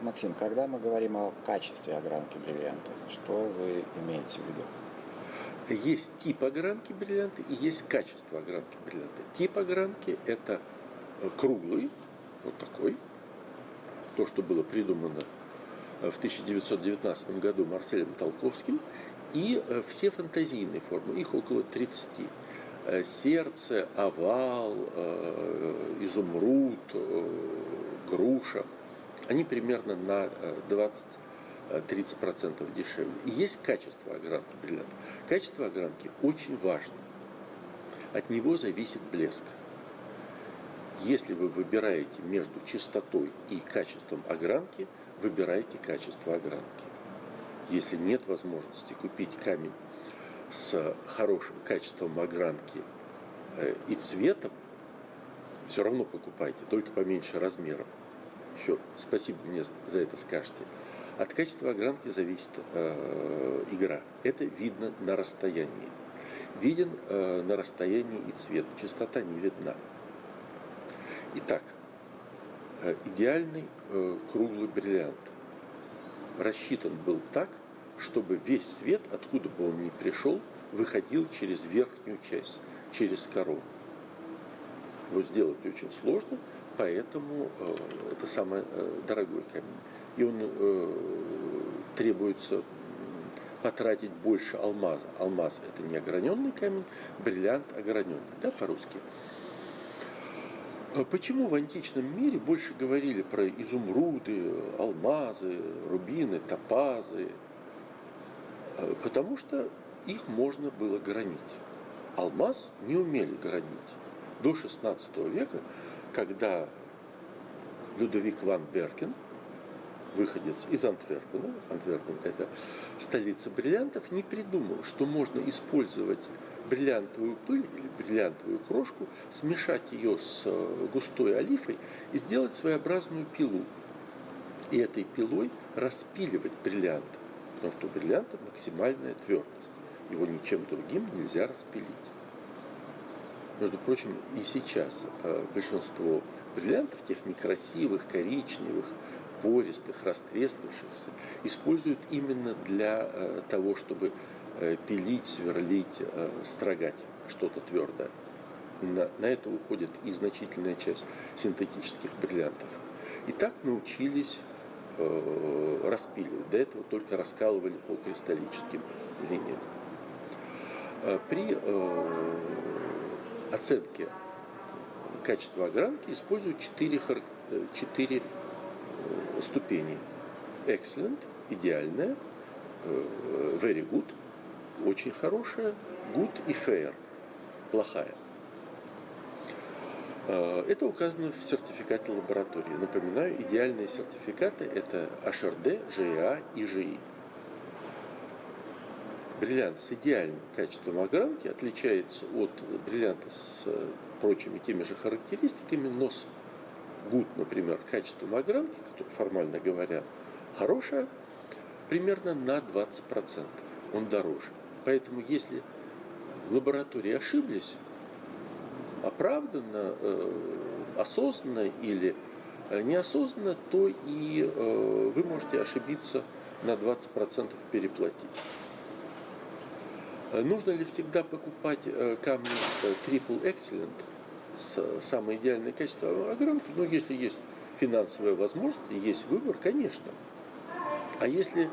Максим, когда мы говорим о качестве огранки бриллианта, что вы имеете в виду? Есть тип огранки бриллианта и есть качество огранки бриллианта. Тип огранки – это круглый, вот такой, то, что было придумано в 1919 году Марселем Толковским, и э, все фантазийные формы, их около 30. Э, сердце, овал, э, изумруд, груша, они примерно на 20-30% дешевле. И есть качество огранки бриллианта. Качество огранки очень важно. От него зависит блеск. Если вы выбираете между чистотой и качеством огранки, выбирайте качество огранки. Если нет возможности купить камень с хорошим качеством огранки э, и цветом, все равно покупайте, только поменьше размером. Еще спасибо мне за это скажете. От качества огранки зависит э, игра. Это видно на расстоянии. Виден э, на расстоянии и цвет. Частота не видна. Итак, э, идеальный э, круглый бриллиант рассчитан был так, чтобы весь свет, откуда бы он ни пришел, выходил через верхнюю часть, через корону. Его сделать очень сложно, поэтому э, это самый дорогой камень. И он требуется потратить больше алмаза. Алмаз это не ограненный камень, бриллиант ограненный, да, по-русски. А почему в античном мире больше говорили про изумруды, алмазы, рубины, топазы? А, потому что их можно было гранить. Алмаз не умели гранить. До 16 века, когда Людовик ван Беркен, выходец из Антверпена, Антверпен это столица бриллиантов, не придумал, что можно использовать бриллиантовую пыль или бриллиантовую крошку, смешать ее с э, густой олифой и сделать своеобразную пилу. И этой пилой распиливать бриллиант, потому что у бриллианта максимальная твердость. Его ничем другим нельзя распилить. Между прочим, и сейчас э, большинство бриллиантов, тех некрасивых, коричневых, пористых, растрескавшихся, используют именно для э, того, чтобы Э, пилить, сверлить, строгать что-то твердое. На, на это уходит и значительная часть синтетических бриллиантов. И так научились э, распиливать. До этого только раскалывали по кристаллическим линиям. При э, оценке качества огранки используют 4, 4 ступени. Excellent, идеальная, very good, очень хорошая, good и fair, плохая. Э, это указано в сертификате лаборатории. Напоминаю, идеальные сертификаты – это HRD, GEA и GI. Бриллиант с идеальным качеством огранки отличается от бриллианта с прочими теми же характеристиками, но с good, например, качеством огранки, который формально говоря хорошая, примерно на 20%. Он дороже. Поэтому если в лаборатории ошиблись, оправданно, э, осознанно или э, неосознанно, то и э, вы можете ошибиться на 20% переплатить. Нужно ли всегда покупать камни Triple Excellent с самое идеальное качество огранки? Ну, если есть финансовая возможность, есть выбор, конечно. А если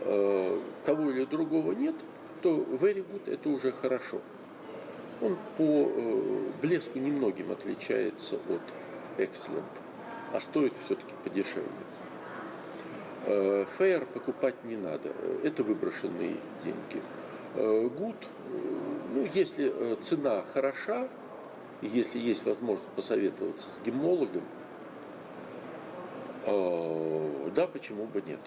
э, того или другого нет, то very good это уже хорошо. Он по э, блеску немногим отличается от excellent, а стоит все-таки подешевле. Э, fair покупать не надо, это выброшенные деньги. Э, good, ну, если цена хороша, если есть возможность посоветоваться с гемологом, да, почему бы нет.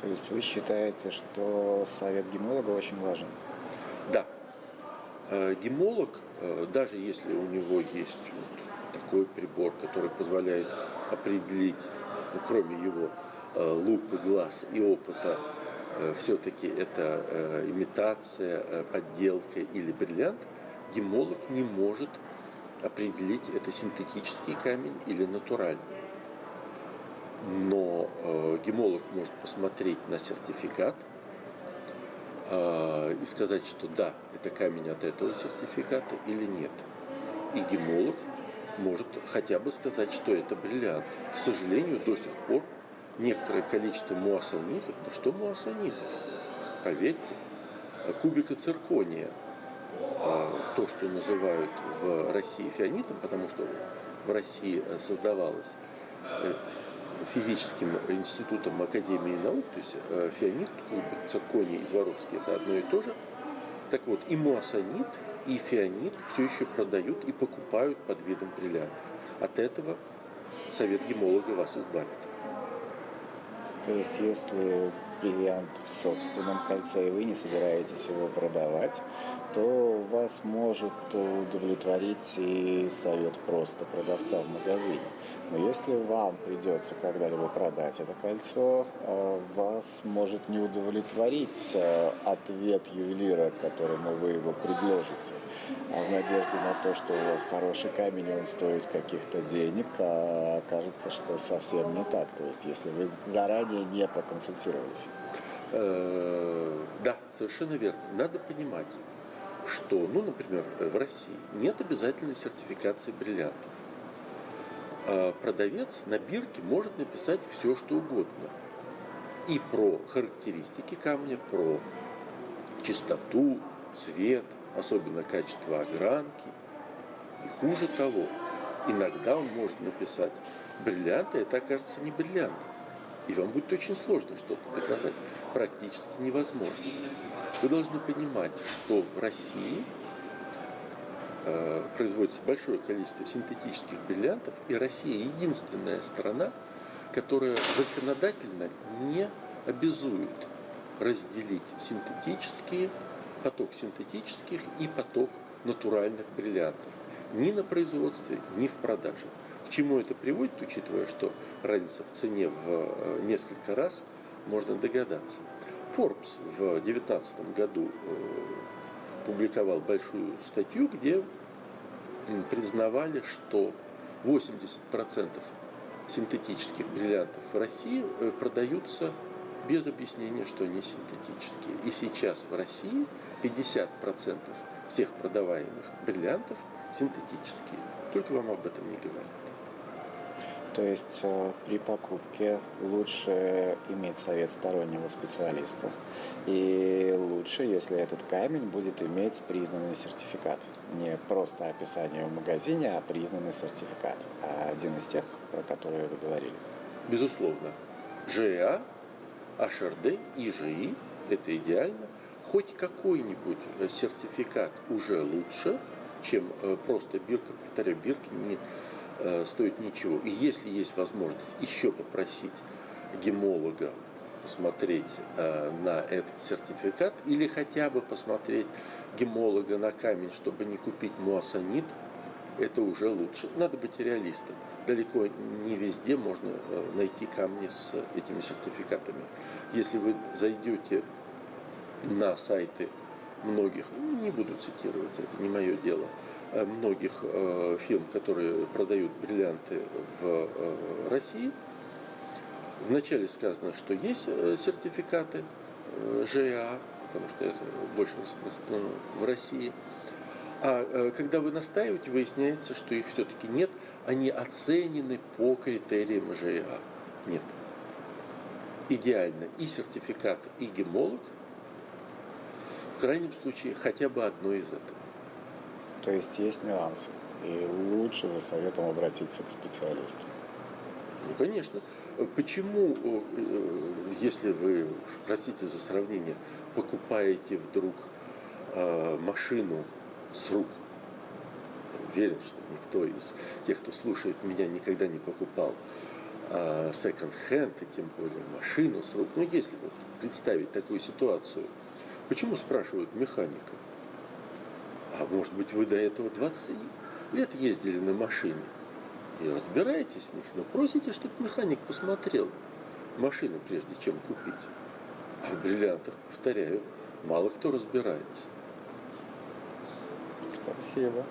То есть вы считаете, что совет гемолога очень важен? Да. Э, гемолог, э, даже если у него есть вот такой прибор, который позволяет определить, ну, кроме его э, лупы глаз и опыта, все-таки это имитация, подделка или бриллиант, гемолог не может определить, это синтетический камень или натуральный. Но э, гемолог может посмотреть на сертификат э, и сказать, что да, это камень от этого сертификата или нет. И гемолог может хотя бы сказать, что это бриллиант. К сожалению, до сих пор некоторое количество муассанитов, да что муассанитов, поверьте, кубика циркония, а, то, что называют в России фианитом, потому что в России создавалось э, физическим институтом Академии наук, то есть э, фианит, кубик, цирконий и Зворовский, это одно и то же. Так вот, и муассанит, и фианит все еще продают и покупают под видом бриллиантов. От этого совет гемолога вас избавит. То есть, если бриллиант в собственном кольце, и вы не собираетесь его продавать, то вас может удовлетворить и совет просто продавца в магазине. Но если вам придется когда-либо продать это кольцо, а, вас может не удовлетворить а, ответ ювелира, которому вы его предложите. А в надежде на то, что у вас хороший камень, он стоит каких-то денег, а окажется, что совсем не так. То есть, если вы заранее не проконсультировались. Э, да, совершенно верно. Надо понимать, что, ну, например, в России нет обязательной сертификации бриллиантов. А продавец на бирке может написать все, что угодно. И про характеристики камня, про чистоту, цвет, особенно качество огранки. И хуже того, иногда он может написать, бриллианты это окажется не бриллиант. И вам будет очень сложно что-то доказать. Практически невозможно. Вы должны понимать, что в России э, производится большое количество синтетических бриллиантов, и Россия единственная страна, которая законодательно не обязует разделить синтетические, поток синтетических и поток натуральных бриллиантов ни на производстве, ни в продаже. К чему это приводит, учитывая, что разница в цене в э, несколько раз, можно догадаться. Forbes в 2019 году э, публиковал большую статью, где признавали, что 80% синтетических бриллиантов в России э, продаются без объяснения, что они синтетические. И сейчас в России 50% всех продаваемых бриллиантов синтетические. Только вам об этом не говорят. То есть э, при покупке лучше иметь совет стороннего специалиста. И лучше, если этот камень будет иметь признанный сертификат. Не просто описание в магазине, а признанный сертификат. А один из тех, про которые вы говорили. Безусловно. ЖА, HRD и ЖИ – это идеально. Хоть какой-нибудь э, сертификат уже лучше, чем э, просто бирка. Повторяю, бирки не стоит ничего. И если есть возможность еще попросить гемолога посмотреть э, на этот сертификат или хотя бы посмотреть гемолога на камень, чтобы не купить муассанит, это уже лучше. Надо быть реалистом. Далеко не везде можно э, найти камни с этими сертификатами. Если вы зайдете на сайты многих, не буду цитировать, это не мое дело, Э, многих э, фирм, которые продают бриллианты в э, России. Вначале сказано, что есть сертификаты ЖА, потому что это больше распространено в России. А когда вы настаиваете, выясняется, что их все-таки нет, они оценены по критериям ЖА. Нет. Идеально и сертификат, и гемолог, в крайнем случае хотя бы одно из этого. То есть есть нюансы. И лучше за советом обратиться к специалисту. Ну, конечно. Почему, э, если вы, простите за сравнение, покупаете вдруг э, машину с рук, уверен, что никто из тех, кто слушает меня, никогда не покупал секонд-хенд, и тем более машину с рук. Но если вот представить такую ситуацию, почему спрашивают механика? Может быть, вы до этого 20 лет ездили на машине и разбираетесь в них, но просите, чтобы механик посмотрел машину, прежде чем купить. А в бриллиантах, повторяю, мало кто разбирается. Спасибо.